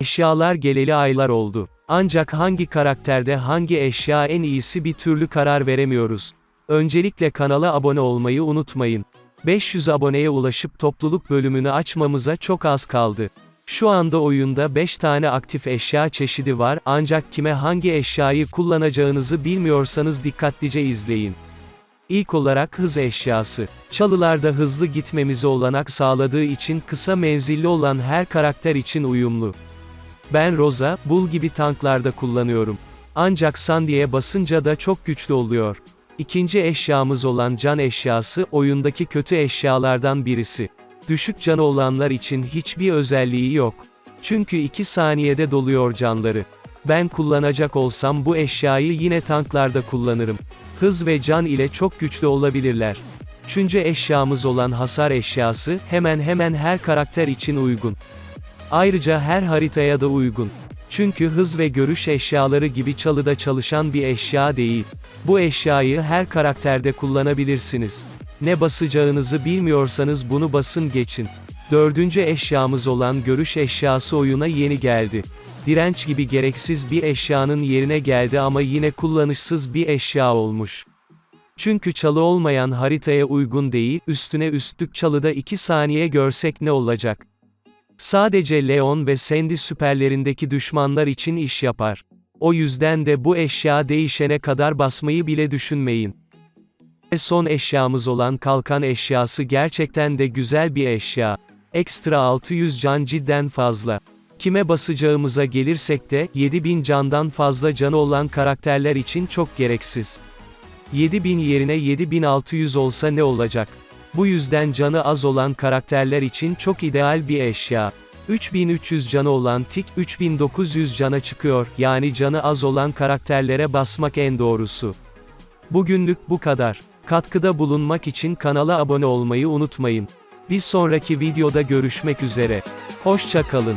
Eşyalar geleli aylar oldu. Ancak hangi karakterde hangi eşya en iyisi bir türlü karar veremiyoruz. Öncelikle kanala abone olmayı unutmayın. 500 aboneye ulaşıp topluluk bölümünü açmamıza çok az kaldı. Şu anda oyunda 5 tane aktif eşya çeşidi var ancak kime hangi eşyayı kullanacağınızı bilmiyorsanız dikkatlice izleyin. İlk olarak hız eşyası. Çalılarda hızlı gitmemize olanak sağladığı için kısa menzilli olan her karakter için uyumlu. Ben Rosa, Bull gibi tanklarda kullanıyorum. Ancak Sandy'ye basınca da çok güçlü oluyor. İkinci eşyamız olan can eşyası, oyundaki kötü eşyalardan birisi. Düşük canı olanlar için hiçbir özelliği yok. Çünkü 2 saniyede doluyor canları. Ben kullanacak olsam bu eşyayı yine tanklarda kullanırım. Hız ve can ile çok güçlü olabilirler. Üçüncü eşyamız olan hasar eşyası, hemen hemen her karakter için uygun. Ayrıca her haritaya da uygun. Çünkü hız ve görüş eşyaları gibi çalıda çalışan bir eşya değil. Bu eşyayı her karakterde kullanabilirsiniz. Ne basacağınızı bilmiyorsanız bunu basın geçin. Dördüncü eşyamız olan görüş eşyası oyuna yeni geldi. Direnç gibi gereksiz bir eşyanın yerine geldi ama yine kullanışsız bir eşya olmuş. Çünkü çalı olmayan haritaya uygun değil, üstüne üstlük çalıda 2 saniye görsek ne olacak? Sadece Leon ve Sandy süperlerindeki düşmanlar için iş yapar. O yüzden de bu eşya değişene kadar basmayı bile düşünmeyin. Ve son eşyamız olan kalkan eşyası gerçekten de güzel bir eşya. Ekstra 600 can cidden fazla. Kime basacağımıza gelirsek de, 7000 candan fazla canı olan karakterler için çok gereksiz. 7000 yerine 7600 olsa ne olacak? Bu yüzden canı az olan karakterler için çok ideal bir eşya. 3300 canı olan tik 3900 cana çıkıyor, yani canı az olan karakterlere basmak en doğrusu. Bugünlük bu kadar. Katkıda bulunmak için kanala abone olmayı unutmayın. Bir sonraki videoda görüşmek üzere. Hoşça kalın.